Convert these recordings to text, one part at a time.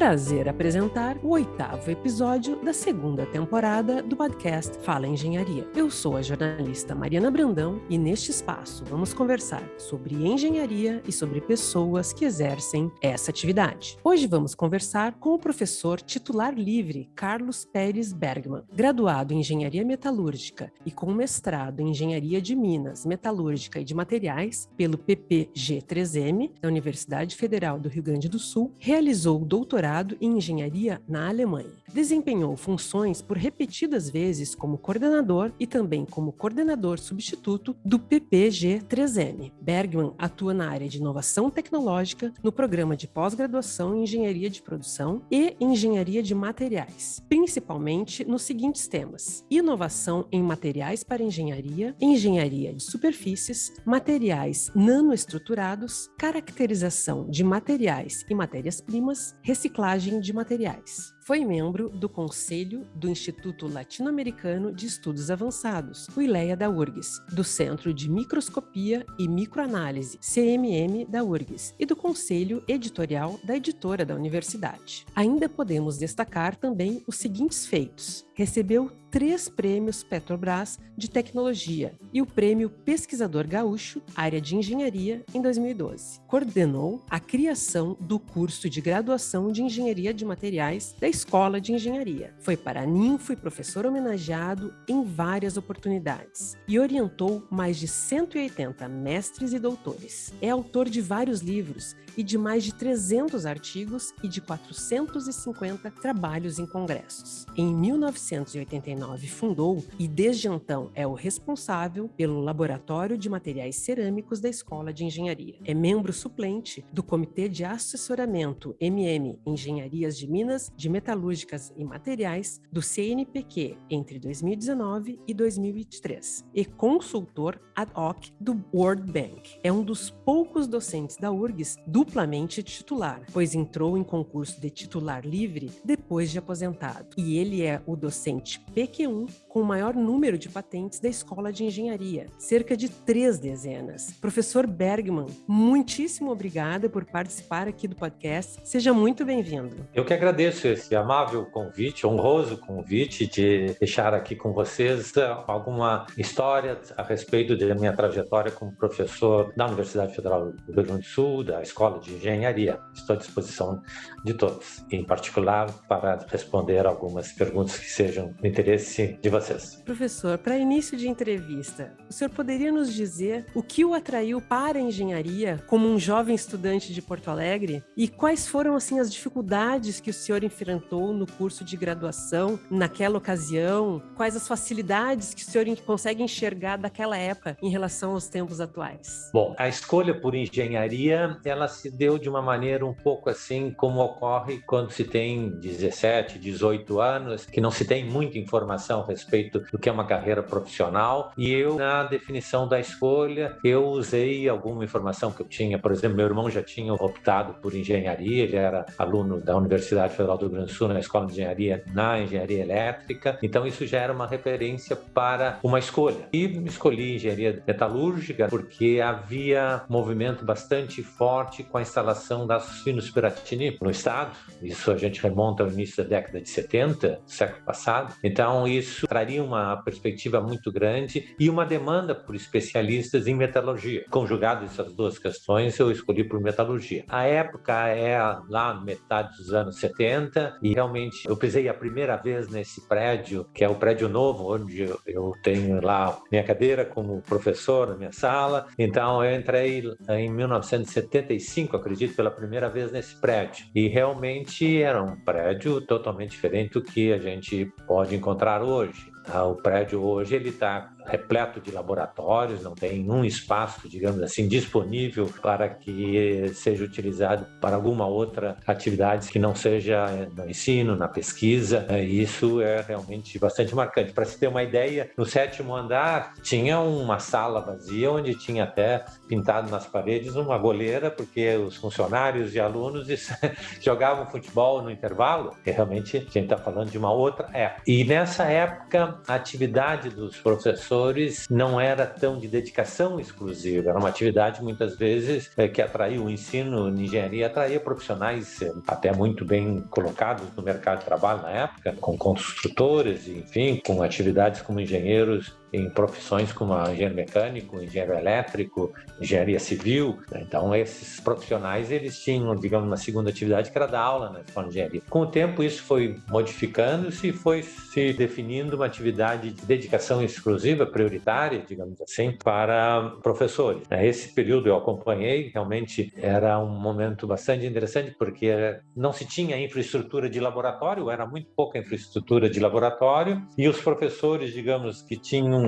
prazer apresentar o oitavo episódio da segunda temporada do podcast Fala Engenharia. Eu sou a jornalista Mariana Brandão e neste espaço vamos conversar sobre engenharia e sobre pessoas que exercem essa atividade. Hoje vamos conversar com o professor titular livre Carlos Pérez Bergman, graduado em Engenharia Metalúrgica e com mestrado em Engenharia de Minas, Metalúrgica e de Materiais pelo PPG-3M da Universidade Federal do Rio Grande do Sul, realizou doutorado em engenharia na Alemanha. Desempenhou funções por repetidas vezes como coordenador e também como coordenador substituto do PPG-3M. Bergman atua na área de inovação tecnológica no programa de pós-graduação em engenharia de produção e engenharia de materiais, principalmente nos seguintes temas: inovação em materiais para engenharia, engenharia de superfícies, materiais nanoestruturados, caracterização de materiais e matérias-primas, reciclagem de materiais. Foi membro do Conselho do Instituto Latino-Americano de Estudos Avançados, o ILEA da URGS, do Centro de Microscopia e Microanálise, CMM da URGS, e do Conselho Editorial da editora da universidade. Ainda podemos destacar também os seguintes feitos. Recebeu três prêmios Petrobras de tecnologia e o prêmio Pesquisador Gaúcho, área de engenharia, em 2012. Coordenou a criação do curso de graduação de engenharia de materiais da Escola de Engenharia. Foi para Ninfo e professor homenageado em várias oportunidades e orientou mais de 180 mestres e doutores. É autor de vários livros e de mais de 300 artigos e de 450 trabalhos em congressos. Em 1989 fundou e desde então é o responsável pelo Laboratório de Materiais Cerâmicos da Escola de Engenharia. É membro suplente do Comitê de Assessoramento MM Engenharias de Minas, de Metalúrgicas e Materiais do CNPq entre 2019 e 2023 e consultor ad hoc do World Bank. É um dos poucos docentes da URGS duplamente titular, pois entrou em concurso de titular livre depois de aposentado. E ele é o docente PQ1 com o maior número de patentes da Escola de Engenharia, cerca de três dezenas. Professor Bergman, muitíssimo obrigada por participar aqui do podcast. Seja muito bem-vindo. Eu que agradeço esse amável convite, honroso convite de deixar aqui com vocês eh, alguma história a respeito da minha trajetória como professor da Universidade Federal do Rio Grande do Sul, da Escola de Engenharia. Estou à disposição de todos, em particular para responder algumas perguntas que sejam do interesse de vocês. Professor, para início de entrevista, o senhor poderia nos dizer o que o atraiu para a engenharia como um jovem estudante de Porto Alegre e quais foram assim as dificuldades que o senhor enfrentou no curso de graduação naquela ocasião? Quais as facilidades que o senhor consegue enxergar daquela época em relação aos tempos atuais? Bom, a escolha por engenharia, ela se deu de uma maneira um pouco assim como ocorre quando se tem 17, 18 anos, que não se tem muita informação a respeito do que é uma carreira profissional. E eu, na definição da escolha, eu usei alguma informação que eu tinha. Por exemplo, meu irmão já tinha optado por engenharia, ele era aluno da Universidade Federal do Rio Grande do Sul, na Escola de Engenharia, na Engenharia Elétrica. Então, isso já era uma referência para uma escolha. E escolhi engenharia metalúrgica porque havia movimento bastante forte com a instalação da Finos Piratini no estado. Isso a gente remonta ao início da década de 70, século passado. Então, isso traria uma perspectiva muito grande e uma demanda por especialistas em metalurgia. Conjugado essas duas questões, eu escolhi por metalurgia. A época é lá metade dos anos 70 e realmente eu pisei a primeira vez nesse prédio, que é o prédio novo, onde eu tenho lá minha cadeira como professor na minha sala. Então, eu entrei em 1975, acredito, pela primeira vez nesse prédio. E realmente era um prédio totalmente diferente do que a gente pode encontrar hoje. Ah, o prédio hoje ele está repleto de laboratórios, não tem um espaço, digamos assim, disponível para que seja utilizado para alguma outra atividade que não seja no ensino, na pesquisa. É, isso é realmente bastante marcante. Para se ter uma ideia, no sétimo andar tinha uma sala vazia onde tinha até pintado nas paredes uma goleira, porque os funcionários e alunos jogavam futebol no intervalo. E realmente a gente está falando de uma outra época. E nessa época a atividade dos professores não era tão de dedicação exclusiva, era uma atividade muitas vezes é, que atraía o ensino de engenharia, atraía profissionais é, até muito bem colocados no mercado de trabalho na época, com construtores, enfim, com atividades como engenheiros em profissões como engenheiro mecânico, engenheiro elétrico, engenharia civil. Né? Então, esses profissionais, eles tinham, digamos, uma segunda atividade que era dar aula na escola de engenharia. Com o tempo, isso foi modificando-se e foi se definindo uma atividade de dedicação exclusiva, prioritária, digamos assim, para professores. Né? Esse período eu acompanhei, realmente era um momento bastante interessante, porque não se tinha infraestrutura de laboratório, era muito pouca infraestrutura de laboratório, e os professores, digamos, que tinham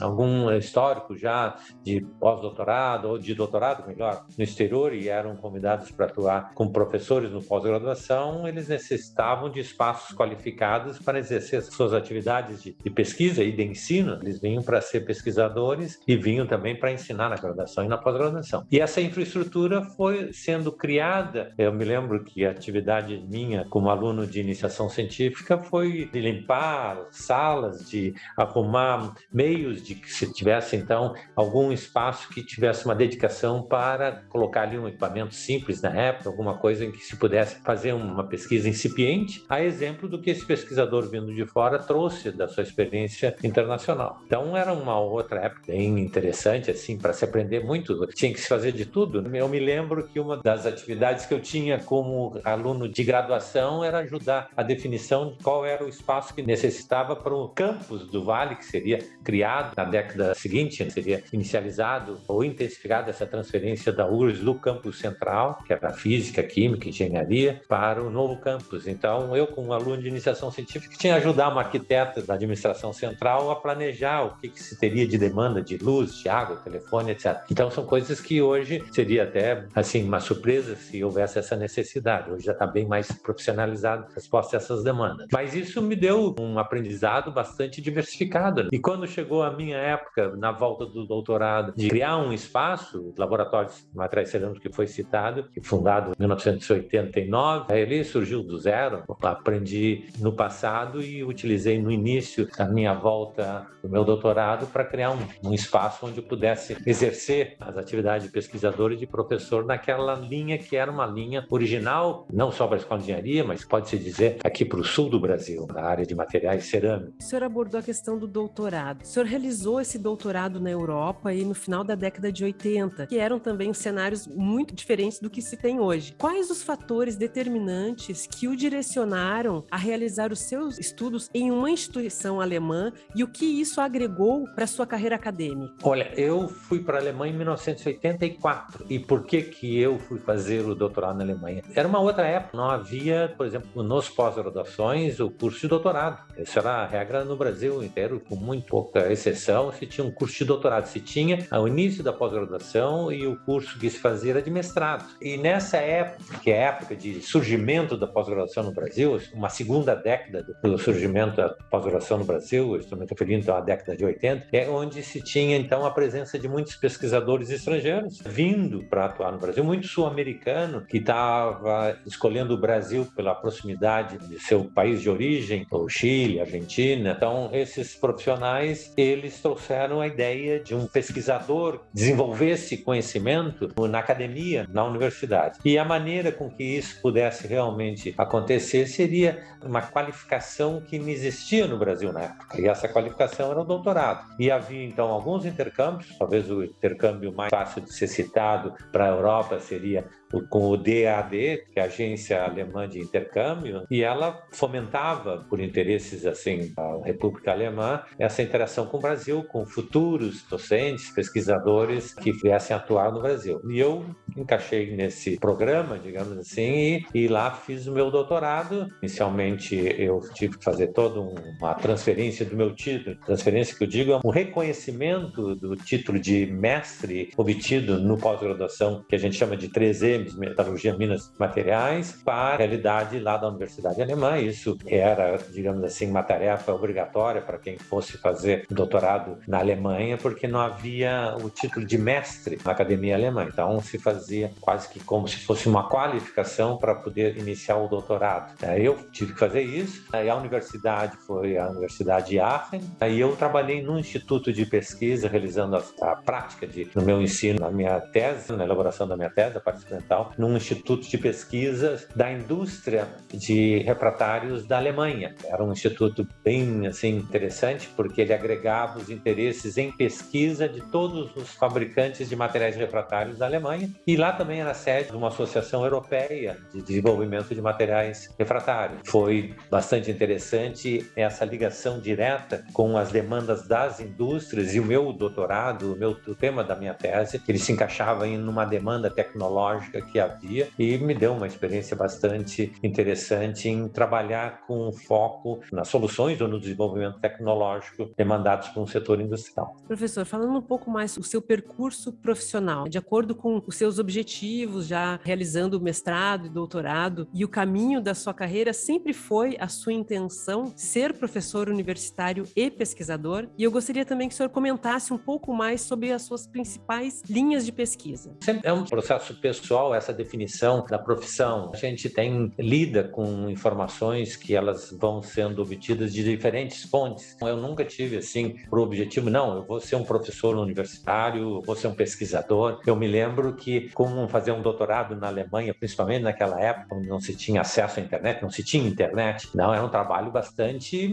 algum, histórico já de pós-doutorado ou de doutorado, melhor, no exterior e eram convidados para atuar como professores no pós-graduação, eles necessitavam de espaços qualificados para exercer suas atividades de, de pesquisa e de ensino. Eles vinham para ser pesquisadores e vinham também para ensinar na graduação e na pós-graduação. E essa infraestrutura foi sendo criada. Eu me lembro que a atividade minha como aluno de iniciação científica foi de limpar salas, de arrumar meios de que se tivesse então algum espaço que tivesse uma dedicação para colocar ali um equipamento simples na época, alguma coisa em que se pudesse fazer uma pesquisa incipiente, a exemplo do que esse pesquisador vindo de fora trouxe da sua experiência internacional. Então era uma outra época bem interessante assim para se aprender muito, tinha que se fazer de tudo. Eu me lembro que uma das atividades que eu tinha como aluno de graduação era ajudar a definição de qual era o espaço que necessitava para o campus do Vale, que seria criado na década seguinte, seria inicializado ou intensificado essa transferência da URSS do campus central, que era física, química, engenharia, para o novo campus. Então, eu, como aluno de iniciação científica, tinha que ajudar uma arquiteta da administração central a planejar o que, que se teria de demanda de luz, de água, telefone, etc. Então, são coisas que hoje seria até assim uma surpresa se houvesse essa necessidade. Hoje já está bem mais profissionalizado a resposta a essas demandas. Mas isso me deu um aprendizado bastante diversificado. E quando chegou a minha época, na volta do doutorado, de criar um espaço, Laboratório de Materiais Cerâmicos que foi citado, fundado em 1989, ele surgiu do zero. Aprendi no passado e utilizei no início da minha volta do meu doutorado para criar um, um espaço onde eu pudesse exercer as atividades de pesquisador e de professor naquela linha que era uma linha original, não só para a Escola de Engenharia, mas pode-se dizer aqui para o sul do Brasil, na área de materiais cerâmicos. O senhor abordou a questão do doutorado. O senhor realizou esse doutorado na Europa aí no final da década de 80, que eram também cenários muito diferentes do que se tem hoje. Quais os fatores determinantes que o direcionaram a realizar os seus estudos em uma instituição alemã e o que isso agregou para sua carreira acadêmica? Olha, eu fui para a Alemanha em 1984. E por que que eu fui fazer o doutorado na Alemanha? Era uma outra época, não havia, por exemplo, nos pós-graduações, o curso de doutorado. Essa era a regra no Brasil inteiro, com muito exceção se tinha um curso de doutorado, se tinha o início da pós-graduação e o curso que se fazia era de mestrado. E nessa época, que é a época de surgimento da pós-graduação no Brasil, uma segunda década do surgimento da pós-graduação no Brasil, estou me referindo então à década de 80, é onde se tinha então a presença de muitos pesquisadores estrangeiros vindo para atuar no Brasil, muito sul-americano que estava escolhendo o Brasil pela proximidade de seu país de origem, o Chile, Argentina. Então, esses profissionais eles trouxeram a ideia de um pesquisador desenvolver esse conhecimento na academia, na universidade. E a maneira com que isso pudesse realmente acontecer seria uma qualificação que não existia no Brasil na época. E essa qualificação era o doutorado. E havia então alguns intercâmbios, talvez o intercâmbio mais fácil de ser citado para a Europa seria com o DAD, que é a Agência Alemã de Intercâmbio, e ela fomentava, por interesses assim da República Alemã, essa interação com o Brasil, com futuros docentes, pesquisadores que viessem atuar no Brasil. E eu encaixei nesse programa, digamos assim, e, e lá fiz o meu doutorado. Inicialmente eu tive que fazer toda uma transferência do meu título, transferência que eu digo é um reconhecimento do título de mestre obtido no pós-graduação, que a gente chama de 3E, Metalurgia, Minas Materiais, para a realidade lá da Universidade Alemã. Isso era, digamos assim, uma tarefa obrigatória para quem fosse fazer doutorado na Alemanha, porque não havia o título de mestre na academia alemã. Então, se fazia quase que como se fosse uma qualificação para poder iniciar o doutorado. Aí eu tive que fazer isso. Aí a universidade foi a Universidade de Aachen. Aí eu trabalhei num instituto de pesquisa realizando a, a prática de, no meu ensino, na minha tese, na elaboração da minha tese, a parte experimental, num instituto de pesquisa da indústria de refratários da Alemanha. Era um instituto bem assim interessante porque ele agregava os interesses em pesquisa de todos os fabricantes de materiais refratários da Alemanha e lá também era sede de uma associação europeia de desenvolvimento de materiais refratários. Foi bastante interessante essa ligação direta com as demandas das indústrias e o meu doutorado, o meu o tema da minha tese, ele se encaixava em uma demanda tecnológica que havia e me deu uma experiência bastante interessante em trabalhar com foco nas soluções ou no desenvolvimento tecnológico demandados por um setor industrial. Professor, falando um pouco mais o seu percurso profissional, de acordo com os seus objetivos, já realizando o mestrado e doutorado, e o caminho da sua carreira sempre foi a sua intenção ser professor universitário e pesquisador. E eu gostaria também que o senhor comentasse um pouco mais sobre as suas principais linhas de pesquisa. Sempre é um processo pessoal essa definição da profissão. A gente tem lida com informações que elas vão sendo obtidas de diferentes fontes. Eu nunca tive assim por objetivo, não, eu vou ser um professor universitário, vou ser um pesquisador. Eu me lembro que como fazer um doutorado na Alemanha, principalmente naquela época, não se tinha acesso à internet, não se tinha internet, não era um trabalho bastante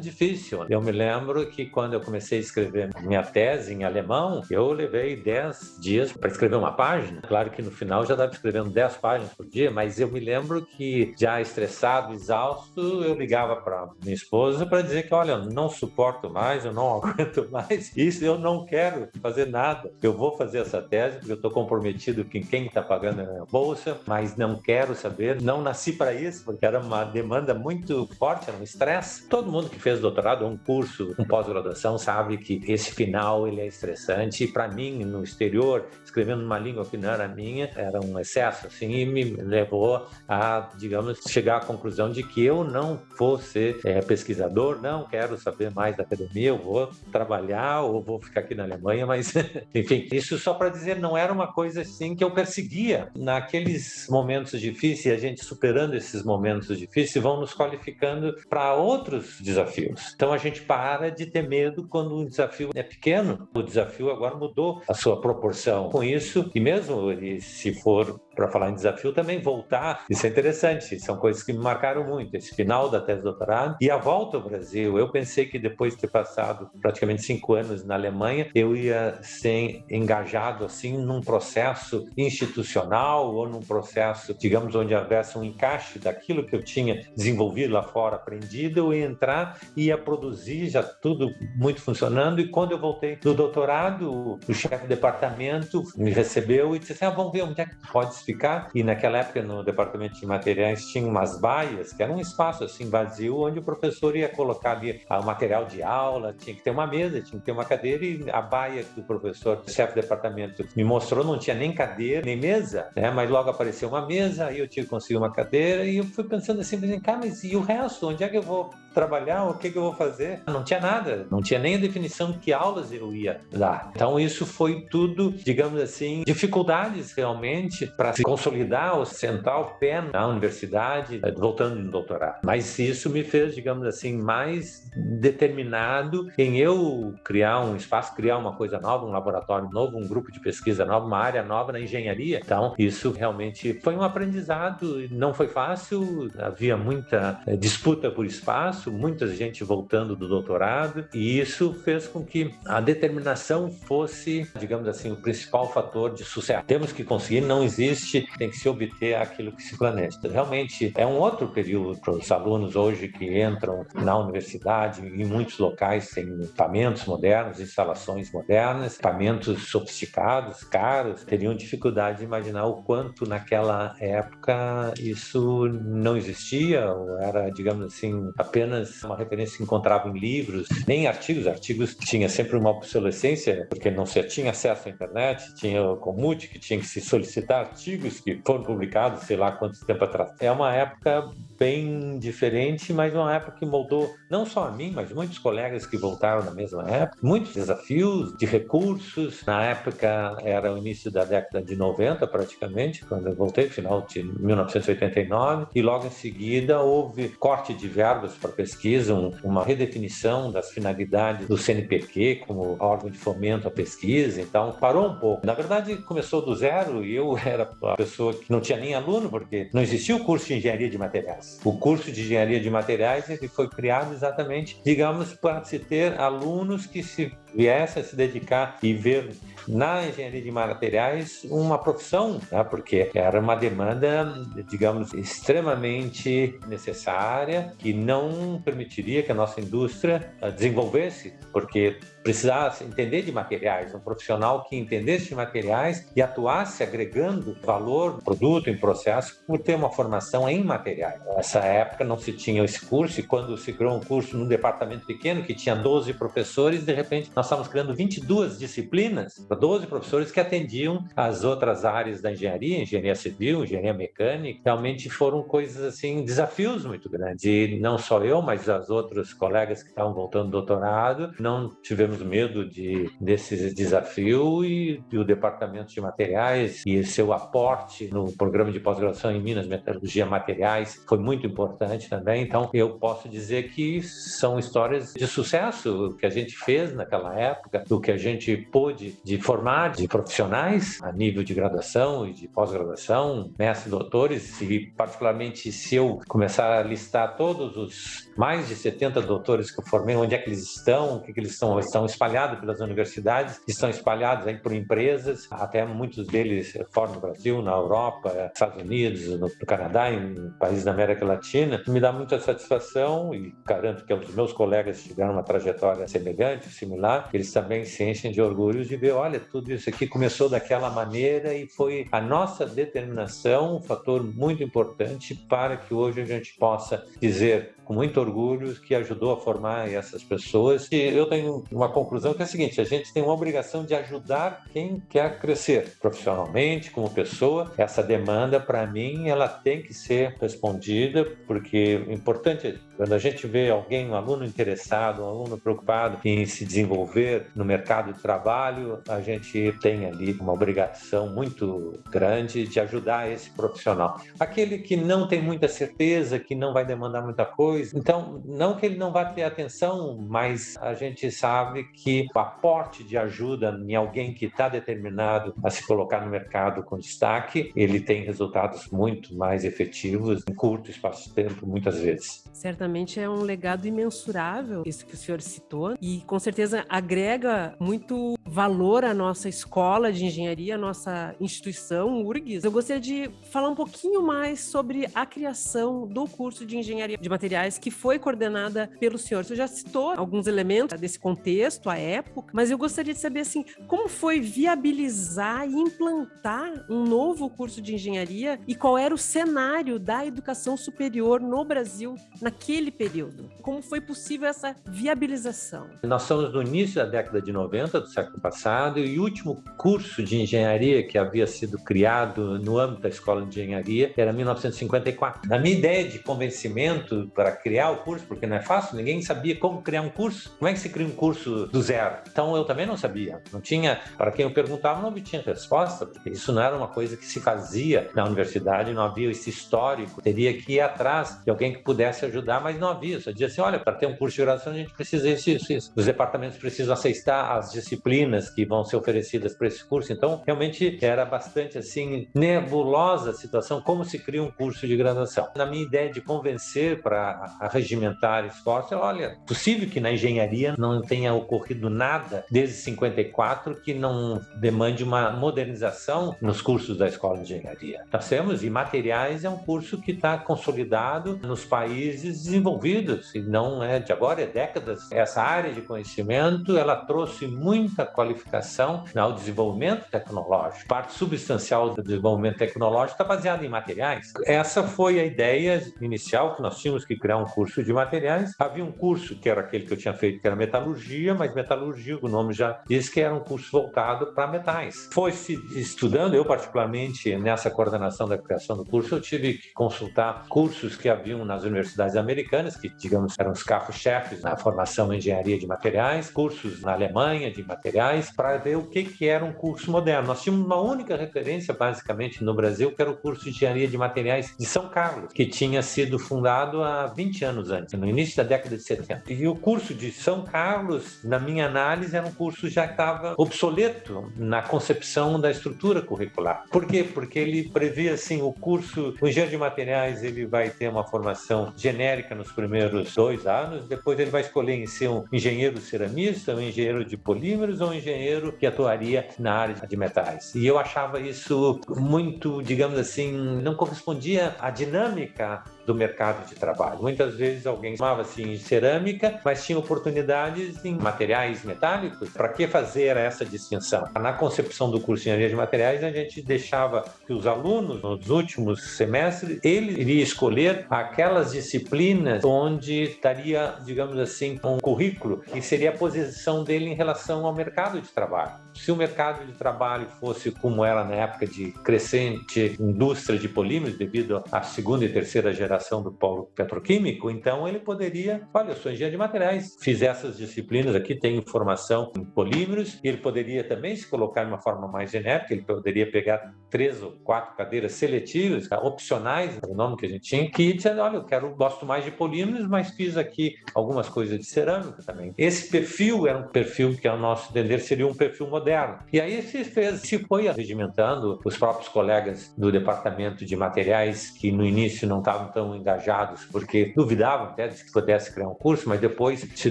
difícil. Eu me lembro que quando eu comecei a escrever minha tese em alemão, eu levei 10 dias para escrever uma página. Claro que no final já estava escrevendo 10 páginas por dia, mas eu me lembro que já estressado, exausto, eu ligava para minha esposa para dizer que, olha, não suporto mais, eu não aguento mais isso, eu não quero fazer nada. Eu vou fazer essa tese porque eu estou comprometido com quem está pagando a minha bolsa, mas não quero saber, não nasci para isso, porque era uma demanda muito forte, era um estresse. Todo mundo que fez doutorado, um curso, um pós-graduação, sabe que esse final ele é estressante. E para mim, no exterior, escrevendo numa língua que não era minha, era um excesso, assim, e me levou a, digamos, chegar à conclusão de que eu não vou ser é, pesquisador, não quero saber mais da academia, eu vou trabalhar ou vou ficar aqui na Alemanha, mas, enfim, isso só para dizer, não era uma coisa assim que eu perseguia. Naqueles momentos difíceis, a gente superando esses momentos difíceis, vão nos qualificando para outros desafios. Então a gente para de ter medo quando o desafio é pequeno. O desafio agora mudou a sua proporção. Com isso, e mesmo se for para falar em desafio, também voltar. Isso é interessante, são coisas que me marcaram muito. Esse final da tese de doutorado e a volta ao Brasil. Eu pensei que depois de ter passado praticamente cinco anos na Alemanha, eu ia ser engajado assim num processo institucional ou num processo, digamos, onde houvesse um encaixe daquilo que eu tinha desenvolvido lá fora, aprendido, eu ia entrar e ia produzir já tudo muito funcionando. E quando eu voltei do doutorado, o chefe de departamento me recebeu e disse assim: ah, vamos ver onde é que pode ficar. E naquela época, no departamento de materiais, tinha umas baias, que era um espaço assim vazio, onde o professor ia colocar ali o material de aula, tinha que ter uma mesa, tinha que ter uma cadeira, e a baia que o professor, chefe de departamento, me mostrou, não tinha nem cadeira, nem mesa, né? Mas logo apareceu uma mesa, aí eu tive que conseguir uma cadeira, e eu fui pensando assim, cá, mas e o resto? Onde é que eu vou trabalhar? O que, que eu vou fazer? Não tinha nada, não tinha nem a definição de que aulas eu ia dar. Então, isso foi tudo, digamos assim, dificuldades realmente para se consolidar ou sentar o pé na universidade, eh, voltando no doutorado. Mas isso me fez, digamos assim, mais determinado em eu criar um espaço, criar uma coisa nova, um laboratório novo, um grupo de pesquisa novo, uma área nova na engenharia. Então, isso realmente foi um aprendizado, não foi fácil, havia muita eh, disputa por espaço, muita gente voltando do doutorado, e isso fez com que a determinação fosse, digamos assim, o principal fator de sucesso. Temos que conseguir, não existe tem que se obter aquilo que se planeja. Realmente é um outro período para os alunos hoje que entram na universidade, em muitos locais têm equipamentos modernos, instalações modernas, equipamentos sofisticados, caros, teriam dificuldade de imaginar o quanto naquela época isso não existia, ou era, digamos assim, apenas uma referência que encontrava em livros, nem artigos, artigos tinha sempre uma obsolescência, porque não se tinha acesso à internet, tinha o Comute, que tinha que se solicitar artigos que foram publicados, sei lá quanto tempo atrás. É uma época bem diferente, mas uma época que moldou não só a mim, mas muitos colegas que voltaram na mesma época, muitos desafios de recursos. Na época era o início da década de 90, praticamente, quando eu voltei, final de 1989, e logo em seguida houve corte de verbas para pesquisa, um, uma redefinição das finalidades do CNPq como órgão de fomento à pesquisa, então parou um pouco. Na verdade, começou do zero e eu era a pessoa que não tinha nem aluno, porque não existia o curso de engenharia de materiais. O curso de engenharia de materiais ele foi criado exatamente, digamos, para se ter alunos que se viessem a se dedicar e ver na engenharia de materiais uma profissão, né? porque era uma demanda, digamos, extremamente necessária, que não permitiria que a nossa indústria desenvolvesse, porque precisasse entender de materiais, um profissional que entendesse de materiais e atuasse agregando valor no produto, em processo, por ter uma formação em materiais. Nessa época não se tinha esse curso e quando se criou um curso num departamento pequeno que tinha 12 professores, de repente nós estávamos criando 22 disciplinas para 12 professores que atendiam as outras áreas da engenharia, engenharia civil, engenharia mecânica. Realmente foram coisas assim, desafios muito grandes. E não só eu, mas os outros colegas que estavam voltando do doutorado, não tivemos tivemos medo de, desse desafio e, e o Departamento de Materiais e seu aporte no programa de pós-graduação em Minas, Metalurgia Materiais, foi muito importante também. Então, eu posso dizer que são histórias de sucesso que a gente fez naquela época, o que a gente pôde de formar de profissionais a nível de graduação e de pós-graduação, mestres, doutores, e particularmente se eu começar a listar todos os mais de 70 doutores que eu formei, onde é que eles estão, o que, que eles estão, estão espalhados pelas universidades, estão espalhados aí por empresas, até muitos deles fora do Brasil, na Europa, Estados Unidos, no Canadá, em países da América Latina. Me dá muita satisfação e garanto que os meus colegas tiveram uma trajetória semelhante, similar, eles também se enchem de orgulho de ver, olha, tudo isso aqui começou daquela maneira e foi a nossa determinação um fator muito importante para que hoje a gente possa dizer com muito orgulho que ajudou a formar essas pessoas. E eu tenho uma conclusão que é a seguinte: a gente tem uma obrigação de ajudar quem quer crescer profissionalmente, como pessoa. Essa demanda, para mim, ela tem que ser respondida, porque é importante quando a gente vê alguém, um aluno interessado, um aluno preocupado em se desenvolver no mercado de trabalho, a gente tem ali uma obrigação muito grande de ajudar esse profissional. Aquele que não tem muita certeza, que não vai demandar muita coisa, então, não que ele não vá ter atenção, mas a gente sabe que o aporte de ajuda em alguém que está determinado a se colocar no mercado com destaque, ele tem resultados muito mais efetivos em curto espaço de tempo, muitas vezes. Certamente é um legado imensurável, isso que o senhor citou, e com certeza agrega muito valor à nossa escola de engenharia, à nossa instituição, URGS. Eu gostaria de falar um pouquinho mais sobre a criação do curso de engenharia de materiais que foi coordenada pelo senhor. Você já citou alguns elementos desse contexto, a época, mas eu gostaria de saber assim, como foi viabilizar e implantar um novo curso de engenharia e qual era o cenário da educação superior no Brasil naquele período? Como foi possível essa viabilização? Nós estamos no início da década de 90 do século passado e o último curso de engenharia que havia sido criado no âmbito da escola de engenharia era 1954. Na minha ideia de convencimento para criar o curso, porque não é fácil, ninguém sabia como criar um curso. Como é que se cria um curso do zero? Então eu também não sabia. Não tinha, para quem eu perguntava, não obtinha resposta, porque isso não era uma coisa que se fazia na universidade, não havia esse histórico. Teria que ir atrás de alguém que pudesse ajudar mas não havia. Só dizia assim: olha, para ter um curso de graduação a gente precisa isso, isso, isso. Os departamentos precisam aceitar as disciplinas que vão ser oferecidas para esse curso. Então, realmente era bastante assim nebulosa a situação, como se cria um curso de graduação. Na minha ideia de convencer para regimentar esforço, olha, possível que na engenharia não tenha ocorrido nada desde 54 que não demande uma modernização nos cursos da escola de engenharia. Nós temos, e materiais é um curso que está consolidado nos países desenvolvidos, e não é de agora, é décadas, essa área de conhecimento ela trouxe muita qualificação ao desenvolvimento tecnológico. Parte substancial do desenvolvimento tecnológico está baseada em materiais. Essa foi a ideia inicial que nós tínhamos que criar um curso de materiais. Havia um curso que era aquele que eu tinha feito, que era metalurgia, mas metalurgia, o nome já diz que era um curso voltado para metais. Foi se estudando, eu particularmente nessa coordenação da criação do curso, eu tive que consultar cursos que haviam nas universidades americanas, que digamos eram os carros-chefes na formação em engenharia de materiais, cursos na Alemanha de materiais, para ver o que que era um curso moderno. Nós tínhamos uma única referência basicamente no Brasil, que era o curso de engenharia de materiais de São Carlos, que tinha sido fundado há 20 anos antes, no início da década de 70. E o curso de São Carlos, na minha análise, era um curso já estava obsoleto na concepção da estrutura curricular. Por quê? Porque ele previa assim, o curso, o engenheiro de materiais, ele vai ter uma formação genérica nos primeiros dois anos, depois ele vai escolher em ser um engenheiro ceramista, um engenheiro de polímeros ou um engenheiro que atuaria na área de metais. E eu achava isso muito, digamos assim, não correspondia à dinâmica do mercado de trabalho. Muitas vezes alguém chamava-se em cerâmica, mas tinha oportunidades em materiais metálicos. Para que fazer essa distinção? Na concepção do curso de engenharia de materiais, a gente deixava que os alunos, nos últimos semestres, ele iria escolher aquelas disciplinas onde estaria, digamos assim, um currículo que seria a posição dele em relação ao mercado de trabalho. Se o mercado de trabalho fosse como era na época de crescente indústria de polímeros, devido à segunda e terceira geração do polo petroquímico, então ele poderia, olha, eu sou engenheiro de materiais, fiz essas disciplinas aqui, tenho formação em polímeros, e ele poderia também se colocar de uma forma mais genérica, ele poderia pegar três ou quatro cadeiras seletivas, opcionais, é o nome que a gente tinha, que dizendo, olha, eu quero, gosto mais de polímeros, mas fiz aqui algumas coisas de cerâmica também. Esse perfil era um perfil que, ao nosso entender, seria um perfil moderno. E aí se fez, se foi regimentando os próprios colegas do departamento de materiais que no início não estavam tão engajados porque duvidavam até de que pudesse criar um curso, mas depois se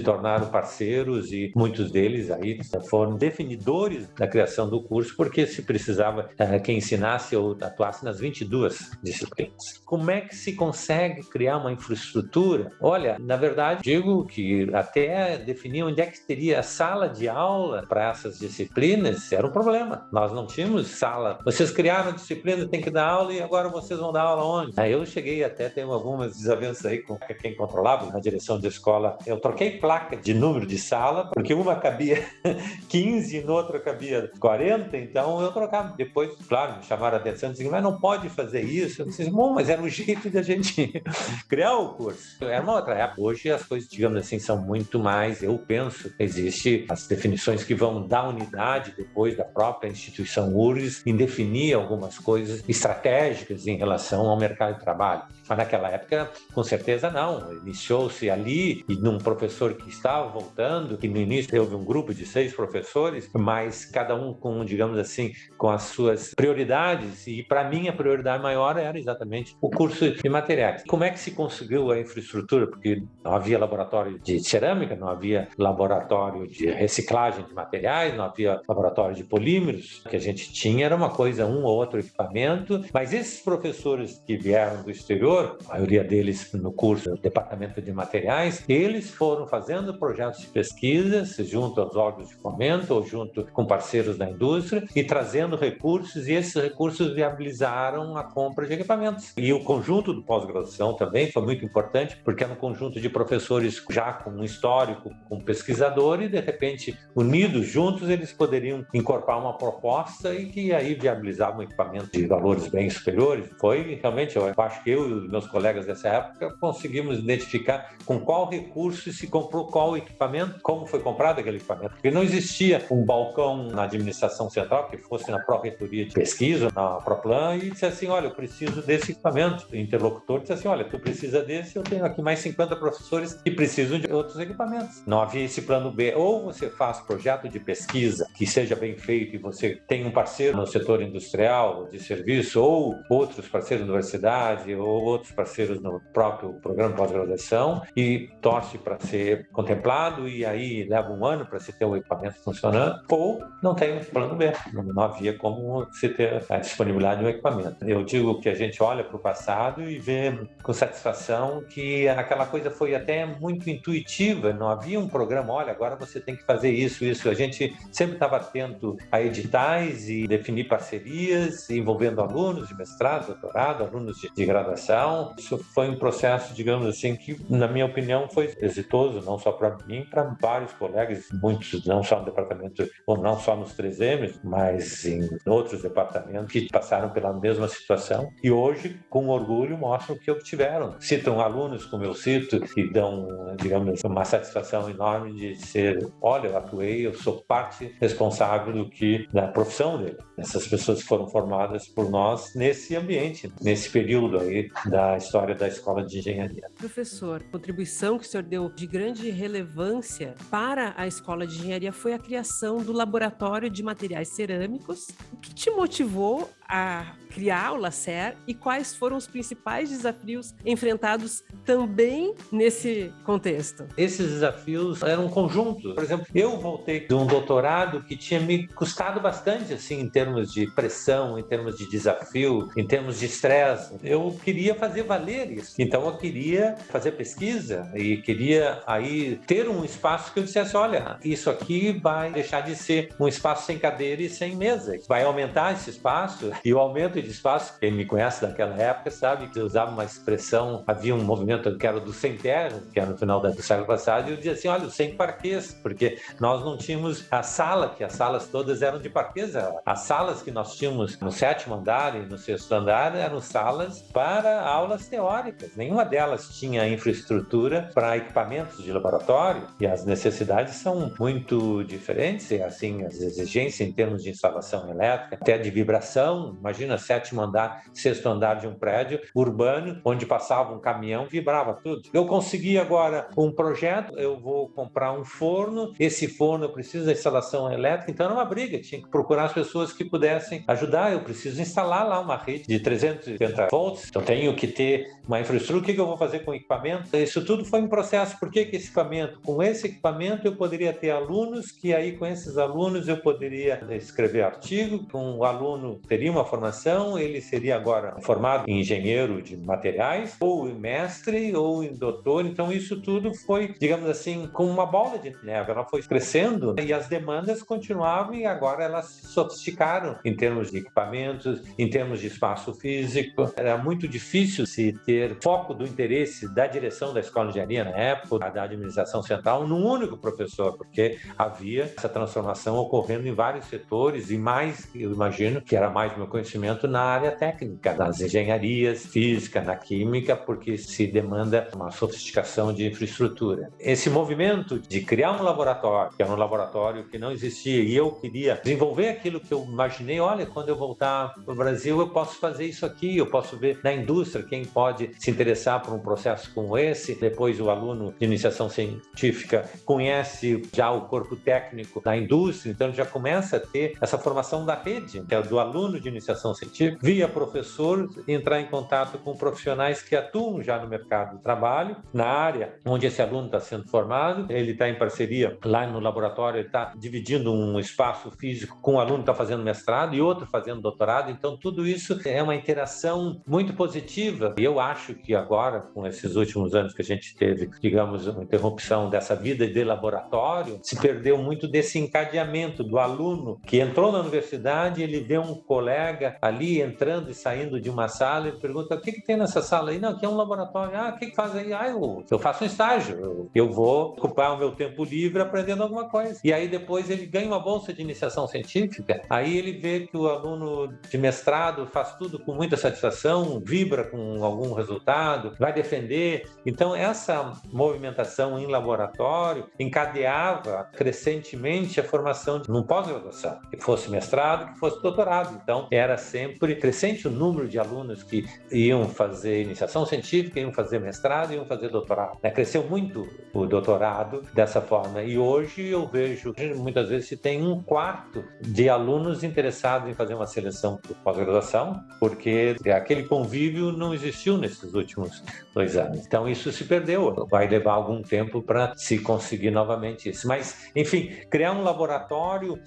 tornaram parceiros e muitos deles aí foram definidores da criação do curso porque se precisava uh, que ensinasse ou atuasse nas 22 disciplinas. Como é que se consegue criar uma infraestrutura? Olha, na verdade, digo que até definir onde é que teria a sala de aula para essas disciplinas disciplinas era um problema. Nós não tínhamos sala. Vocês criaram a disciplina, tem que dar aula e agora vocês vão dar aula onde? Aí eu cheguei até ter algumas desavenças aí com quem controlava na direção da escola. Eu troquei placa de número de sala, porque uma cabia 15 e no outra cabia 40, então eu trocava. Depois, claro, me chamaram a atenção disseram, mas não pode fazer isso. Eu disse, bom, mas era um jeito de a gente criar o curso. Era uma outra época. Hoje as coisas, digamos assim, são muito mais, eu penso, existe as definições que vão da unidade depois da própria instituição URGS em definir algumas coisas estratégicas em relação ao mercado de trabalho. Mas naquela época, com certeza não. Iniciou-se ali e num professor que estava voltando, que no início houve um grupo de seis professores, mas cada um com, digamos assim, com as suas prioridades. E para mim a prioridade maior era exatamente o curso de materiais. Como é que se conseguiu a infraestrutura? Porque não havia laboratório de cerâmica, não havia laboratório de reciclagem de materiais, não havia laboratório de polímeros. O que a gente tinha era uma coisa, um ou outro equipamento, mas esses professores que vieram do exterior a maioria deles no curso do Departamento de Materiais, eles foram fazendo projetos de pesquisa junto aos órgãos de fomento ou junto com parceiros da indústria e trazendo recursos e esses recursos viabilizaram a compra de equipamentos. E o conjunto do pós-graduação também foi muito importante porque era um conjunto de professores já com um histórico, com pesquisador e de repente unidos juntos eles poderiam incorporar uma proposta e que aí viabilizava um equipamento de valores bem superiores. Foi realmente, eu acho que eu e meus colegas dessa época, conseguimos identificar com qual recurso se comprou qual equipamento, como foi comprado aquele equipamento. Porque não existia um balcão na administração central que fosse na pró-reitoria de pesquisa, na ProPlan, e disse assim, olha, eu preciso desse equipamento. O interlocutor disse assim, olha, tu precisa desse, eu tenho aqui mais 50 professores que precisam de outros equipamentos. Não havia esse plano B. Ou você faz projeto de pesquisa que seja bem feito e você tem um parceiro no setor industrial, de serviço, ou outros parceiros da universidade, ou outros parceiros no próprio programa de pós-graduação e torce para ser contemplado e aí leva um ano para se ter o equipamento funcionando, ou não tem um plano B, não havia como se ter a disponibilidade de um equipamento. Eu digo que a gente olha para o passado e vê com satisfação que aquela coisa foi até muito intuitiva, não havia um programa, olha, agora você tem que fazer isso, isso. A gente sempre estava atento a editais e definir parcerias envolvendo alunos de mestrado, doutorado, alunos de, de graduação. Isso foi um processo, digamos assim, que, na minha opinião, foi exitoso, não só para mim, para vários colegas, muitos não só no departamento, ou não só nos 3M, mas em outros departamentos que passaram pela mesma situação e hoje, com orgulho, mostram o que obtiveram. Citam alunos, como eu cito, e dão, digamos, uma satisfação enorme de ser, olha, eu atuei, eu sou parte responsável do que da profissão dele. Essas pessoas foram formadas por nós nesse ambiente, nesse período aí da história da escola de engenharia. Professor, contribuição que o senhor deu de grande relevância para a escola de engenharia foi a criação do laboratório de materiais cerâmicos. O que te motivou a criar o LACER e quais foram os principais desafios enfrentados também nesse contexto? Esses desafios eram um conjunto. Por exemplo, eu voltei de um doutorado que tinha me custado bastante, assim, em termos de pressão, em termos de desafio, em termos de estresse. Eu queria fazer valer isso. Então, eu queria fazer pesquisa e queria aí ter um espaço que eu dissesse, olha, isso aqui vai deixar de ser um espaço sem cadeira e sem mesa. Vai aumentar esse espaço e o aumento de espaço, quem me conhece daquela época sabe que eu usava uma expressão, havia um movimento que era do sem terra, que era no final do século passado, e eu dizia assim, olha, sem parquês, porque nós não tínhamos a sala, que as salas todas eram de parquês. As salas que nós tínhamos no sétimo andar e no sexto andar eram salas para aulas teóricas. Nenhuma delas tinha infraestrutura para equipamentos de laboratório e as necessidades são muito diferentes, e assim, as exigências em termos de instalação elétrica, até de vibração, imagina sétimo andar, sexto andar de um prédio urbano, onde passava um caminhão, vibrava tudo. Eu consegui agora um projeto, eu vou comprar um forno, esse forno precisa da instalação elétrica, então era uma briga, tinha que procurar as pessoas que pudessem ajudar, eu preciso instalar lá uma rede de 350 volts, então tenho que ter uma infraestrutura, o que eu vou fazer com o equipamento? Isso tudo foi um processo, por que, que esse equipamento? Com esse equipamento eu poderia ter alunos, que aí com esses alunos eu poderia escrever artigo, o aluno teria uma formação, ele seria agora formado em engenheiro de materiais, ou em mestre, ou em doutor. Então, isso tudo foi, digamos assim, como uma bola de neve. Ela foi crescendo e as demandas continuavam e agora elas se sofisticaram em termos de equipamentos, em termos de espaço físico. Era muito difícil se ter foco do interesse da direção da escola de engenharia na época, da administração central, num único professor, porque havia essa transformação ocorrendo em vários setores e mais, eu imagino, que era mais meu conhecimento na área técnica, nas engenharias, física, na química, porque se demanda uma sofisticação de infraestrutura. Esse movimento de criar um laboratório, que era um laboratório que não existia, e eu queria desenvolver aquilo que eu imaginei, olha, quando eu voltar para o Brasil, eu posso fazer isso aqui, eu posso ver na indústria quem pode se interessar por um processo como esse. Depois o aluno de iniciação científica conhece já o corpo técnico da indústria, então já começa a ter essa formação da rede, que é do aluno de iniciação científica, via professor, entrar em contato com profissionais que atuam já no mercado de trabalho, na área onde esse aluno está sendo formado, ele está em parceria lá no laboratório, ele está dividindo um espaço físico com um aluno que está fazendo mestrado e outro fazendo doutorado, então tudo isso é uma interação muito positiva e eu acho que agora, com esses últimos anos que a gente teve, digamos, uma interrupção dessa vida de laboratório, se perdeu muito desse encadeamento do aluno que entrou na universidade, ele vê um colega ali entrando e saindo de uma sala e pergunta: o que, que tem nessa sala aí? Não, aqui é um laboratório. Ah, o que, que faz aí? Ah, eu, eu faço um estágio. Eu, eu vou ocupar o meu tempo livre aprendendo alguma coisa. E aí depois ele ganha uma bolsa de iniciação científica. Aí ele vê que o aluno de mestrado faz tudo com muita satisfação, vibra com algum resultado, vai defender. Então, essa movimentação em laboratório encadeava crescentemente a formação de um pós-graduação, que fosse mestrado, que fosse doutorado. Então, era sempre crescente o número de alunos que iam fazer iniciação científica, iam fazer mestrado, iam fazer doutorado. Né? Cresceu muito o doutorado dessa forma. E hoje eu vejo, muitas vezes, se tem um quarto de alunos interessados em fazer uma seleção para pós-graduação, porque aquele convívio não existe existiu nesses últimos dois anos. Então isso se perdeu. Vai levar algum tempo para se conseguir novamente isso. Mas, enfim, criar um laboratório,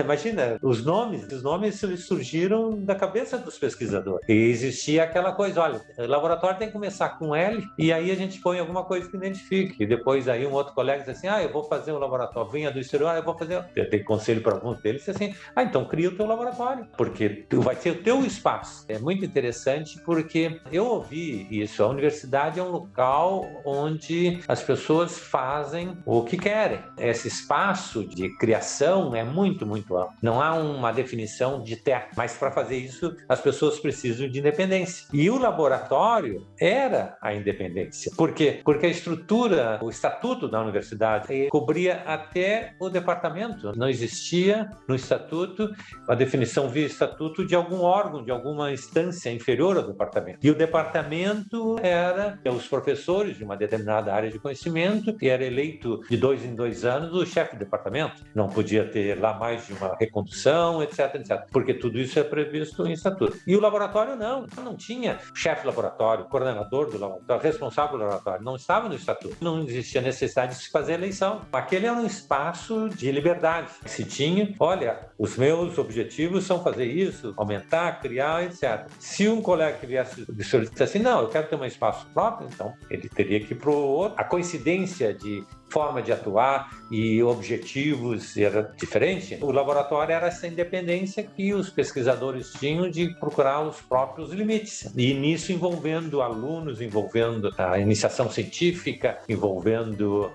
imagina, os nomes, os nomes surgiram da cabeça dos pesquisadores. E existia aquela coisa, olha, laboratório tem que começar com L e aí a gente põe alguma coisa que identifique. E depois aí um outro colega diz assim, ah, eu vou fazer um laboratório, vinha do exterior, ah, eu vou fazer... Eu tenho conselho para alguns deles, assim, ah, então cria o teu laboratório, porque tu vai ser o teu espaço. É muito interessante porque eu ouvi isso, a universidade é um local onde as pessoas fazem o que querem. Esse espaço de criação é muito, muito amplo. Não há uma definição de teto, mas para fazer isso as pessoas precisam de independência. E o laboratório era a independência. Por quê? Porque a estrutura, o estatuto da universidade cobria até o departamento. Não existia no estatuto a definição via estatuto de algum órgão, de alguma instância inferior ao departamento. E o departamento era os professores de uma determinada área de conhecimento, que era eleito de dois em dois anos o chefe do departamento. Não podia ter lá mais de uma recondução, etc, etc. Porque tudo isso é previsto em estatuto. E o laboratório não, não tinha chefe do laboratório, coordenador do laboratório, responsável do laboratório, não estava no estatuto. Não existia necessidade de se fazer eleição. Aquele era um espaço de liberdade. Se tinha, olha, os meus objetivos são fazer isso, aumentar, criar, etc. Se um colega que viesse de solicitar assim, não, eu quero ter um espaço próprio, então ele teria que ir para o outro. A coincidência de forma de atuar e objetivos era diferente. O laboratório era essa independência que os pesquisadores tinham de procurar os próprios limites. E nisso envolvendo alunos, envolvendo a iniciação científica, envolvendo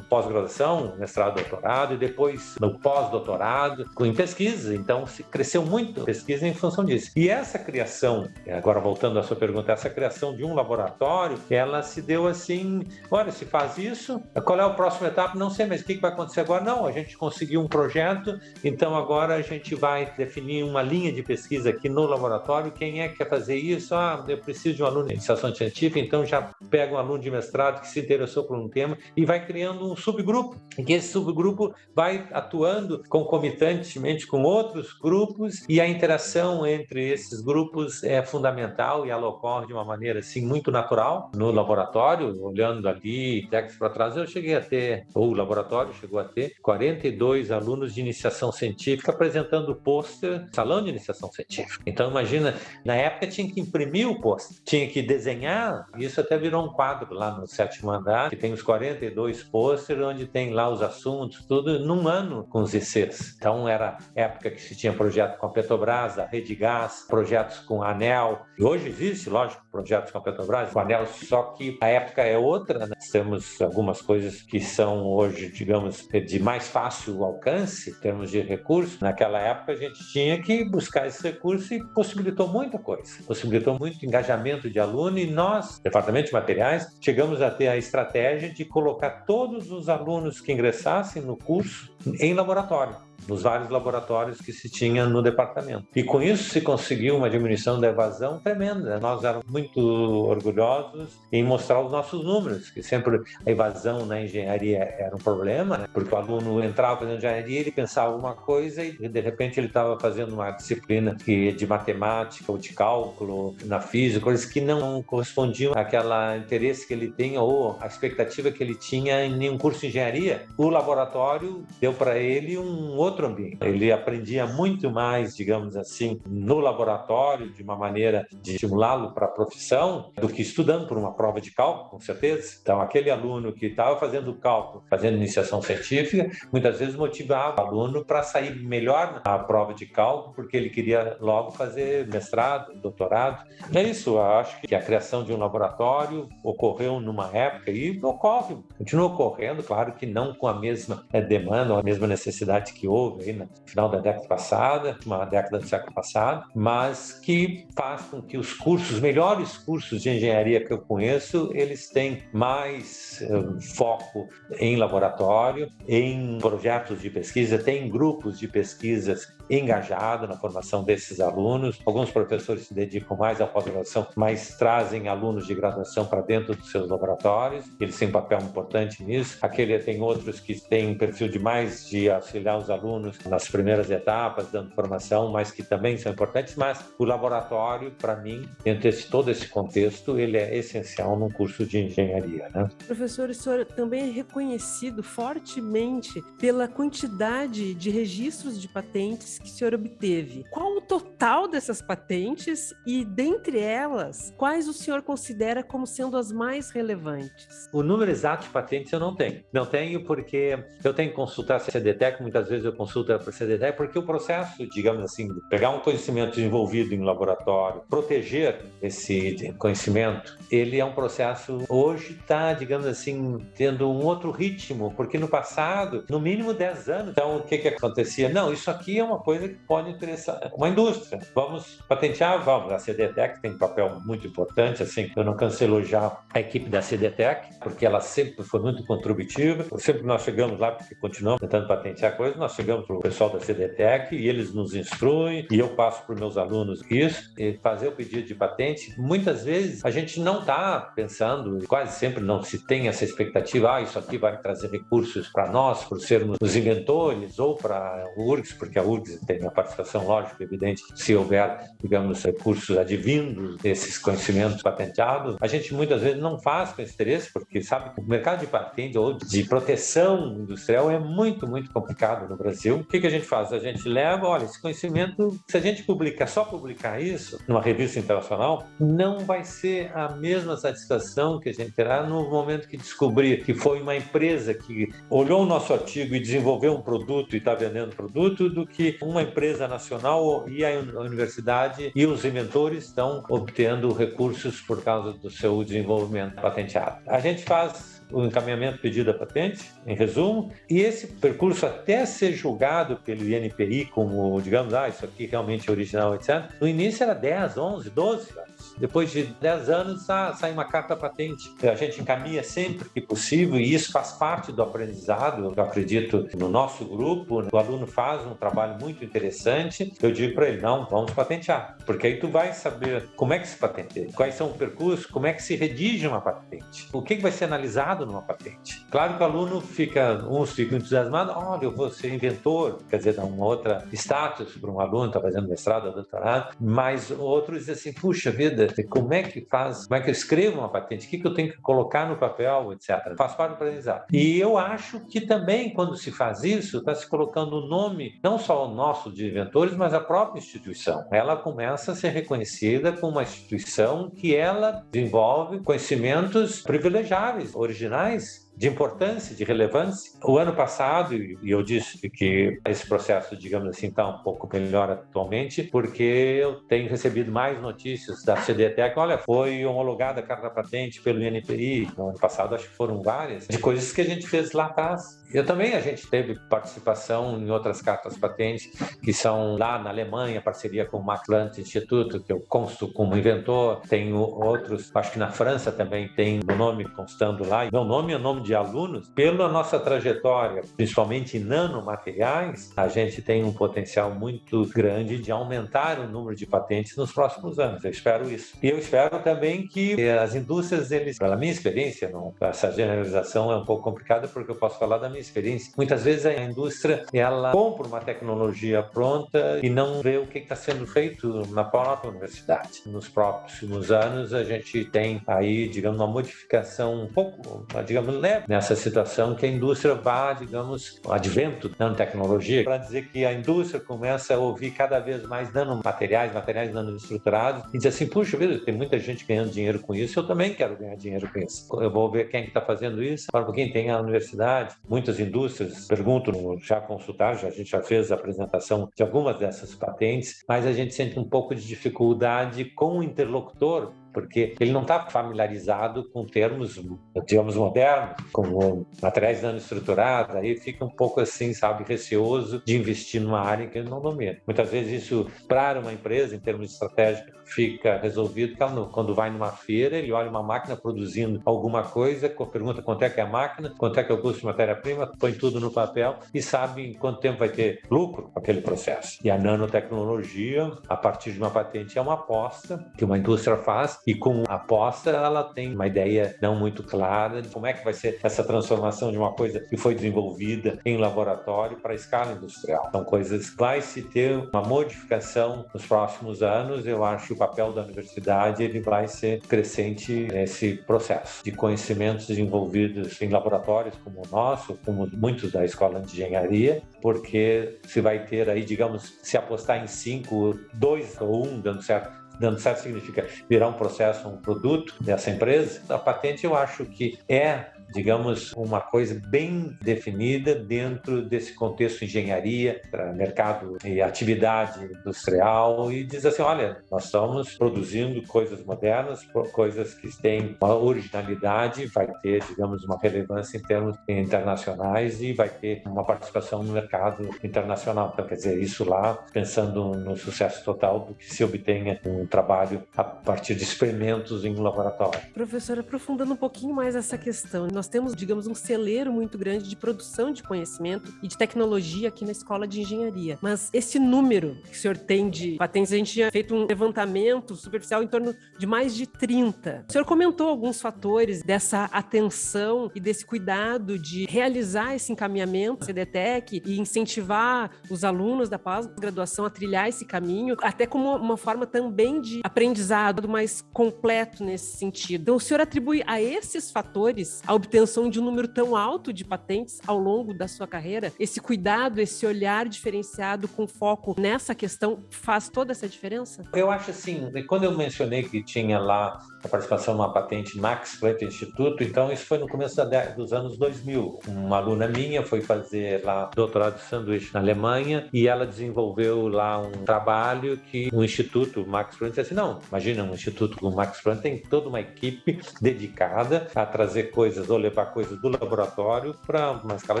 pós-graduação, mestrado, doutorado e depois no pós-doutorado, em pesquisa. Então cresceu muito a pesquisa em função disso. E essa criação, agora voltando à sua pergunta, essa criação de um laboratório, ela se deu assim, olha, se faz isso, qual é o próximo etapa? Não sei, mas o que vai acontecer agora? Não, a gente conseguiu um projeto, então agora a gente vai definir uma linha de pesquisa aqui no laboratório. Quem é que quer fazer isso? Ah, eu preciso de um aluno de iniciação científica, então já pega um aluno de mestrado que se interessou por um tema e vai criando um subgrupo. E esse subgrupo vai atuando concomitantemente com outros grupos e a interação entre esses grupos é fundamental e ela ocorre de uma maneira assim muito natural no laboratório, olhando ali décadas para trás, eu cheguei a ter, ou o laboratório chegou a ter, 42 alunos de iniciação científica apresentando pôster salão de iniciação científica. Então, imagina, na época tinha que imprimir o pôster, tinha que desenhar, isso até virou um quadro lá no sétimo andar, que tem os 42 pôster, onde tem lá os assuntos, tudo num ano com os ICs. Então, era época que se tinha projeto com a Petrobras, a Rede Gás, projetos com a ANEL. E hoje existe, lógico, projetos com a Petrobras, com a ANEL, só que a época é outra, né? temos algumas coisas coisas que são hoje, digamos, de mais fácil alcance em termos de recursos, naquela época a gente tinha que buscar esse recurso e possibilitou muita coisa. Possibilitou muito engajamento de aluno e nós, Departamento de Materiais, chegamos a ter a estratégia de colocar todos os alunos que ingressassem no curso em laboratório nos vários laboratórios que se tinha no departamento. E com isso se conseguiu uma diminuição da evasão tremenda. Nós éramos muito orgulhosos em mostrar os nossos números, que sempre a evasão na engenharia era um problema, né? porque o aluno entrava fazendo engenharia, ele pensava uma coisa e de repente ele estava fazendo uma disciplina que de matemática ou de cálculo, na física, coisas que não correspondiam àquele interesse que ele tinha ou a expectativa que ele tinha em nenhum curso de engenharia. O laboratório deu para ele um outro outro ambiente. Ele aprendia muito mais, digamos assim, no laboratório, de uma maneira de estimulá-lo para a profissão, do que estudando por uma prova de cálculo, com certeza. Então, aquele aluno que estava fazendo cálculo, fazendo iniciação científica, muitas vezes motivava o aluno para sair melhor na prova de cálculo, porque ele queria logo fazer mestrado, doutorado. É isso, eu acho que a criação de um laboratório ocorreu numa época e ocorre, continua ocorrendo, claro que não com a mesma eh, demanda, a mesma necessidade que houve houve no final da década passada, uma década do século passado, mas que faz com que os cursos, os melhores cursos de engenharia que eu conheço, eles têm mais uh, foco em laboratório, em projetos de pesquisa, tem grupos de pesquisas engajados na formação desses alunos. Alguns professores se dedicam mais à pós-graduação, mas trazem alunos de graduação para dentro dos seus laboratórios. Eles têm um papel importante nisso. Aquele tem outros que têm um perfil de mais de auxiliar os alunos alunos nas primeiras etapas, dando formação, mas que também são importantes. Mas o laboratório, para mim, dentro de todo esse contexto, ele é essencial num curso de engenharia. Né? Professor, o senhor também é reconhecido fortemente pela quantidade de registros de patentes que o senhor obteve. Qual o total dessas patentes e, dentre elas, quais o senhor considera como sendo as mais relevantes? O número exato de patentes eu não tenho. Não tenho porque eu tenho que consultar a CDTEC, muitas vezes eu consulto a CDTEC, porque o processo, digamos assim, pegar um conhecimento desenvolvido em laboratório, proteger esse conhecimento, ele é um processo, hoje está, digamos assim, tendo um outro ritmo, porque no passado, no mínimo 10 anos, então o que que acontecia? Não, isso aqui é uma coisa que pode interessar uma indústria. Vamos patentear? Vamos. A CDTEC tem um papel muito importante, assim, eu não canso elogiar a equipe da CDTEC, porque ela sempre foi muito contributiva. Sempre nós chegamos lá, porque continuamos tentando patentear coisas, nós chegamos para o pessoal da CDTEC e eles nos instruem e eu passo para os meus alunos isso, e fazer o pedido de patente. Muitas vezes a gente não está pensando, quase sempre não se tem essa expectativa, ah, isso aqui vai trazer recursos para nós, por sermos os inventores, ou para a URGS, porque a URGS tem a participação lógica, evidente, se houver, digamos, recursos advindos desses conhecimentos patenteados. A gente muitas vezes não faz com esse interesse, porque sabe que o mercado de patente ou de proteção industrial é muito, muito complicado no Brasil. O que, que a gente faz? A gente leva, olha, esse conhecimento, se a gente publicar, só publicar isso numa revista internacional, não vai ser a mesma satisfação que a gente terá no momento que descobrir que foi uma empresa que olhou o nosso artigo e desenvolveu um produto e está vendendo produto, do que uma empresa nacional e a universidade e os inventores estão obtendo recursos por causa do seu desenvolvimento patenteado. A gente faz o encaminhamento pedido da patente, em resumo, e esse percurso até ser julgado pelo INPI como, digamos, ah, isso aqui realmente é original, etc., no início era 10, 11, 12 anos. Depois de 10 anos, sai uma carta patente. A gente encaminha sempre que possível e isso faz parte do aprendizado. Eu acredito no nosso grupo, o aluno faz um trabalho muito interessante. Eu digo para ele, não, vamos patentear, porque aí tu vai saber como é que se patenteia, quais são os percursos, como é que se redige uma patente, o que vai ser analisado numa patente. Claro que o aluno fica, uns ficam entusiasmados, olha, eu vou ser inventor, quer dizer, dá uma outra status para um aluno, está fazendo mestrado ou doutorado, mas outros dizem assim, puxa vida, como é que faz, como é que eu escrevo uma patente, o que, que eu tenho que colocar no papel, etc. Faz parte do aprendizado. E eu acho que também, quando se faz isso, está se colocando o nome, não só o nosso de inventores, mas a própria instituição. Ela começa a ser reconhecida como uma instituição que ela desenvolve conhecimentos privilegiáveis, originais, regionais, de importância, de relevância. O ano passado, e eu disse que esse processo, digamos assim, está um pouco melhor atualmente, porque eu tenho recebido mais notícias da CDTEC. Olha, foi homologada a carta patente pelo INPI. No ano passado, acho que foram várias, de coisas que a gente fez lá atrás eu também a gente teve participação em outras cartas patentes que são lá na Alemanha, parceria com o Max Planck Instituto, que eu consto como inventor. Tenho outros, acho que na França também tem meu nome constando lá. Meu nome é nome de alunos. Pela nossa trajetória, principalmente em nanomateriais, a gente tem um potencial muito grande de aumentar o número de patentes nos próximos anos. Eu espero isso. E eu espero também que as indústrias, eles, pela minha experiência, não, essa generalização é um pouco complicada porque eu posso falar da minha experiência, muitas vezes a indústria ela compra uma tecnologia pronta e não vê o que está sendo feito na própria universidade. Nos próximos anos a gente tem aí, digamos, uma modificação um pouco, digamos, leve nessa situação que a indústria vá, digamos, o advento da nanotecnologia, para dizer que a indústria começa a ouvir cada vez mais nanomateriais, materiais nanoestruturados e diz assim, puxa vida, tem muita gente ganhando dinheiro com isso, eu também quero ganhar dinheiro com isso. Eu vou ver quem é está fazendo isso, para quem tem a universidade, muitas indústrias perguntam, já consultar, já, a gente já fez a apresentação de algumas dessas patentes, mas a gente sente um pouco de dificuldade com o interlocutor porque ele não está familiarizado com termos, digamos, modernos, como materiais nanoestruturados, aí fica um pouco assim, sabe, receoso de investir numa área que ele não domina. Muitas vezes isso, para uma empresa, em termos estratégicos, fica resolvido quando vai numa feira, ele olha uma máquina produzindo alguma coisa, pergunta quanto é que é a máquina, quanto é que é o custo de matéria-prima, põe tudo no papel e sabe em quanto tempo vai ter lucro aquele processo. E a nanotecnologia, a partir de uma patente, é uma aposta que uma indústria faz E com a aposta, ela tem uma ideia não muito clara de como é que vai ser essa transformação de uma coisa que foi desenvolvida em laboratório para a escala industrial. São coisas que vai se ter uma modificação nos próximos anos. Eu acho que papel da universidade ele vai ser crescente nesse processo de conhecimentos desenvolvidos em laboratórios como o nosso, como muitos da escola de engenharia, porque se vai ter aí, digamos, se apostar em cinco, dois ou um dando certo, dando certo significa virar um processo, um produto dessa empresa. A patente eu acho que é digamos, uma coisa bem definida dentro desse contexto engenharia, mercado e atividade industrial e diz assim, olha, nós estamos produzindo coisas modernas, coisas que têm uma originalidade, vai ter, digamos, uma relevância em termos internacionais e vai ter uma participação no mercado internacional. Então, quer dizer, isso lá, pensando no sucesso total do que se obtenha um trabalho a partir de experimentos em um laboratório. Professor, aprofundando um pouquinho mais essa questão, nós temos, digamos, um celeiro muito grande de produção de conhecimento e de tecnologia aqui na Escola de Engenharia. Mas esse número que o senhor tem de patentes, a gente tinha feito um levantamento superficial em torno de mais de 30. O senhor comentou alguns fatores dessa atenção e desse cuidado de realizar esse encaminhamento CDTEC e incentivar os alunos da pós-graduação a trilhar esse caminho, até como uma forma também de aprendizado mais completo nesse sentido. Então, o senhor atribui a esses fatores a obtenção de um número tão alto de patentes ao longo da sua carreira, esse cuidado, esse olhar diferenciado com foco nessa questão faz toda essa diferença? Eu acho assim, quando eu mencionei que tinha lá a participação numa patente Max Planck Instituto, então isso foi no começo dos anos 2000. Uma aluna minha foi fazer lá doutorado de sanduíche na Alemanha e ela desenvolveu lá um trabalho que o instituto Max Planck disse assim, não, imagina um instituto como o Max Planck tem toda uma equipe dedicada a trazer coisas ou levar coisas do laboratório para uma escala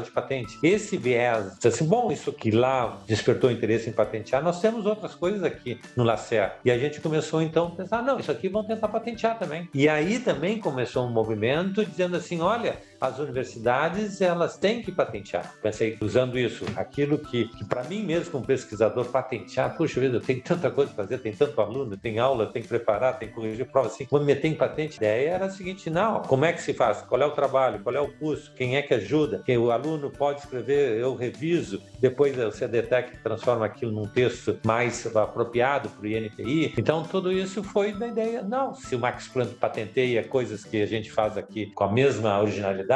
de patente. Esse viés, assim, bom, isso que lá despertou interesse em patentear, nós temos outras coisas aqui no LACER. E a gente começou então a pensar, não, isso aqui vão tentar patentear também. E aí também começou um movimento dizendo assim, olha, as universidades elas têm que patentear. Pensei usando isso, aquilo que, que para mim mesmo como pesquisador patentear, puxa vida, eu tenho tanta coisa para fazer, tem tanto aluno, tem aula, tem que preparar, tem que corrigir prova, assim, vou me meter em patente. A ideia era a seguinte, não, como é que se faz? Qual é o trabalho? Qual é o custo? Quem é que ajuda? Quem o aluno pode escrever, eu reviso, depois o CDTEC transforma aquilo num texto mais apropriado para o INPI. Então tudo isso foi da ideia, não, se o Max Planck patenteia coisas que a gente faz aqui com a mesma originalidade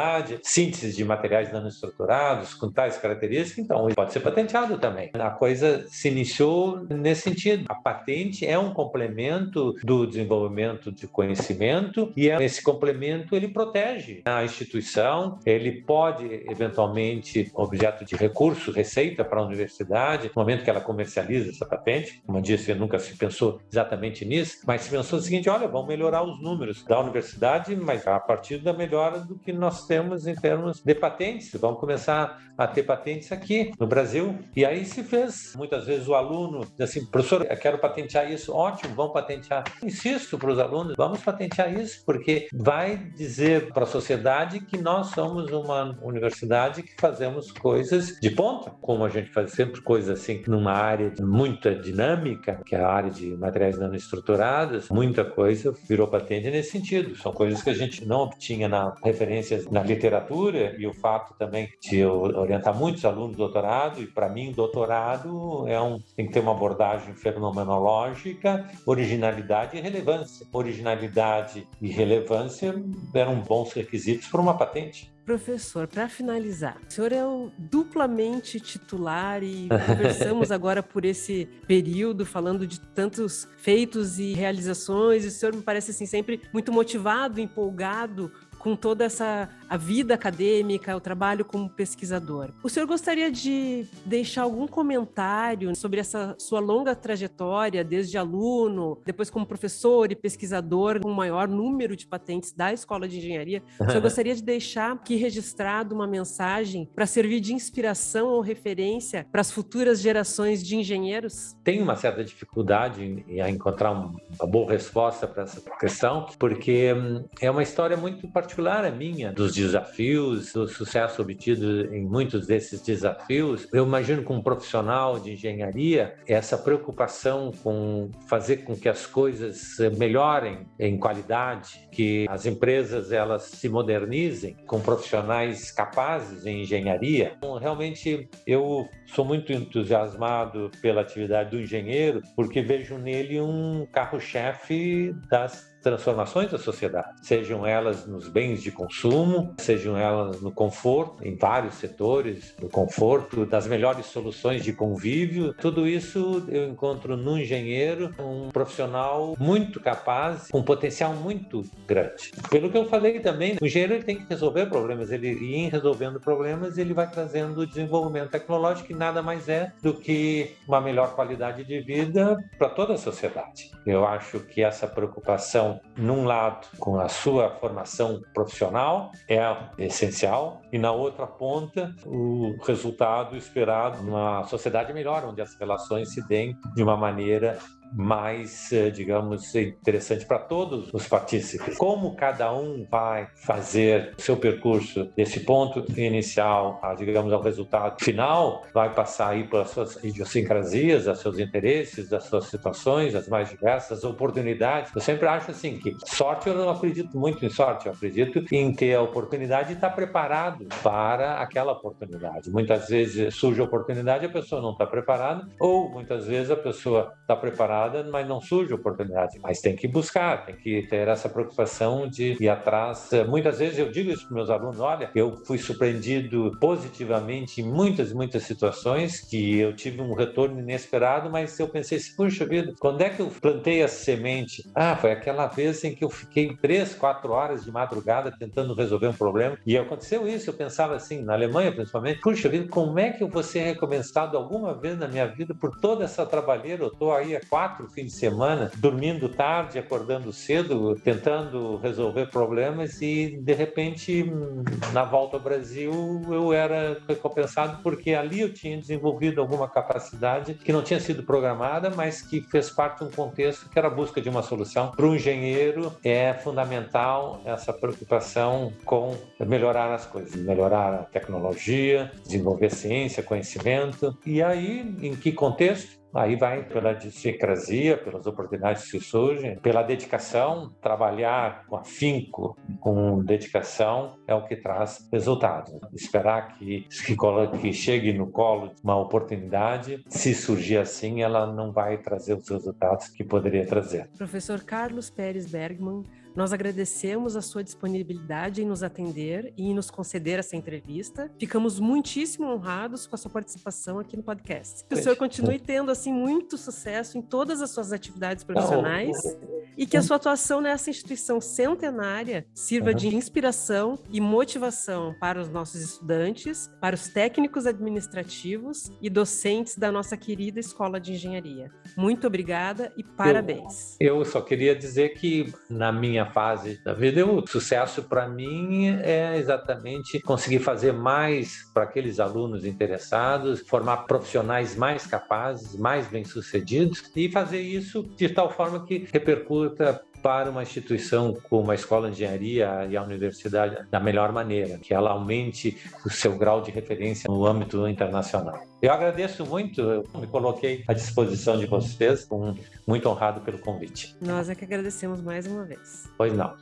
síntese de materiais nanoestruturados com tais características, então pode ser patenteado também. A coisa se iniciou nesse sentido. A patente é um complemento do desenvolvimento de conhecimento e é, esse complemento ele protege a instituição, ele pode eventualmente objeto de recurso, receita para a universidade, no momento que ela comercializa essa patente. Como eu disse, nunca se pensou exatamente nisso, mas se pensou o seguinte, olha, vamos melhorar os números da universidade, mas a partir da melhora do que nós temos em termos de patentes. Vamos começar a ter patentes aqui no Brasil. E aí se fez. Muitas vezes o aluno diz assim, professor, eu quero patentear isso. Ótimo, vamos patentear. Insisto para os alunos, vamos patentear isso, porque vai dizer para a sociedade que nós somos uma universidade que fazemos coisas de ponta, como a gente faz sempre coisas assim numa área muito dinâmica, que é a área de materiais nanoestruturados, muita coisa virou patente nesse sentido. São coisas que a gente não obtinha na referência na literatura e o fato também de eu orientar muitos alunos de doutorado e para mim doutorado é um tem que ter uma abordagem fenomenológica, originalidade e relevância. Originalidade e relevância eram bons requisitos para uma patente. Professor, para finalizar, o senhor é o duplamente titular e conversamos agora por esse período falando de tantos feitos e realizações. E o senhor me parece assim sempre muito motivado, empolgado com toda essa a vida acadêmica, o trabalho como pesquisador. O senhor gostaria de deixar algum comentário sobre essa sua longa trajetória, desde aluno, depois como professor e pesquisador, com o maior número de patentes da Escola de Engenharia? O senhor gostaria de deixar aqui registrado uma mensagem para servir de inspiração ou referência para as futuras gerações de engenheiros? Tenho uma certa dificuldade em encontrar uma boa resposta para essa questão, porque hum, é uma história muito particular a minha, dos desafios, do sucesso obtido em muitos desses desafios. Eu imagino como profissional de engenharia essa preocupação com fazer com que as coisas melhorem em qualidade, que as empresas elas se modernizem com profissionais capazes em engenharia. Então, realmente eu sou muito entusiasmado pela atividade do engenheiro porque vejo nele um carro-chefe das transformações da sociedade, sejam elas nos bens de consumo, sejam elas no conforto, em vários setores, no conforto, das melhores soluções de convívio. Tudo isso eu encontro no engenheiro um profissional muito capaz, com um potencial muito grande. Pelo que eu falei também, o engenheiro ele tem que resolver problemas, ele e em resolvendo problemas ele vai trazendo desenvolvimento tecnológico que nada mais é do que uma melhor qualidade de vida para toda a sociedade. Eu acho que essa preocupação num lado, com a sua formação profissional, é essencial, e na outra ponta, o resultado esperado numa sociedade melhor, onde as relações se deem de uma maneira mais, eh, digamos, interessante para todos os partícipes. Como cada um vai fazer o seu percurso desse ponto inicial, a, digamos, ao resultado final, vai passar aí pelas suas idiosincrasias, os seus interesses, as suas situações, as mais diversas oportunidades. Eu sempre acho assim que sorte eu não acredito muito em sorte, eu acredito em ter a oportunidade e estar preparado para aquela oportunidade. Muitas vezes surge a oportunidade e a pessoa não está preparada, ou muitas vezes a pessoa está preparada mas não surge oportunidade. Mas tem que buscar, tem que ter essa preocupação de ir atrás. Muitas vezes eu digo isso para meus alunos: olha, eu fui surpreendido positivamente em muitas, muitas situações que eu tive um retorno inesperado, mas eu pensei assim, puxa vida, quando é que eu plantei essa semente? Ah, foi aquela vez em que eu fiquei três, quatro horas de madrugada tentando resolver um problema e aconteceu isso. Eu pensava assim, na Alemanha principalmente, puxa vida, como é que eu vou ser recompensado alguma vez na minha vida por toda essa trabalheira? Eu estou aí há quatro quatro fins de semana, dormindo tarde, acordando cedo, tentando resolver problemas e de repente na volta ao Brasil eu era recompensado porque ali eu tinha desenvolvido alguma capacidade que não tinha sido programada, mas que fez parte de um contexto que era a busca de uma solução. Para um engenheiro é fundamental essa preocupação com melhorar as coisas, melhorar a tecnologia, desenvolver ciência, conhecimento. E aí, em que contexto? Aí vai pela idiosincrasia, pelas oportunidades que surgem, pela dedicação, trabalhar com afinco, com dedicação, é o que traz resultados. Esperar que, que, que chegue no colo uma oportunidade, se surgir assim, ela não vai trazer os resultados que poderia trazer. Professor Carlos Pérez Bergman, nós agradecemos a sua disponibilidade em nos atender e em nos conceder essa entrevista. Ficamos muitíssimo honrados com a sua participação aqui no podcast. Que o senhor continue tendo assim muito sucesso em todas as suas atividades profissionais e que a sua atuação nessa instituição centenária sirva de inspiração e motivação para os nossos estudantes, para os técnicos administrativos e docentes da nossa querida Escola de Engenharia. Muito obrigada e parabéns. Eu, eu só queria dizer que na minha minha fase da vida, o sucesso para mim é exatamente conseguir fazer mais para aqueles alunos interessados, formar profissionais mais capazes, mais bem-sucedidos e fazer isso de tal forma que repercuta para uma instituição como a Escola de Engenharia e a Universidade da melhor maneira, que ela aumente o seu grau de referência no âmbito internacional. Eu agradeço muito, eu me coloquei à disposição de vocês, muito honrado pelo convite. Nós é que agradecemos mais uma vez. Pois não.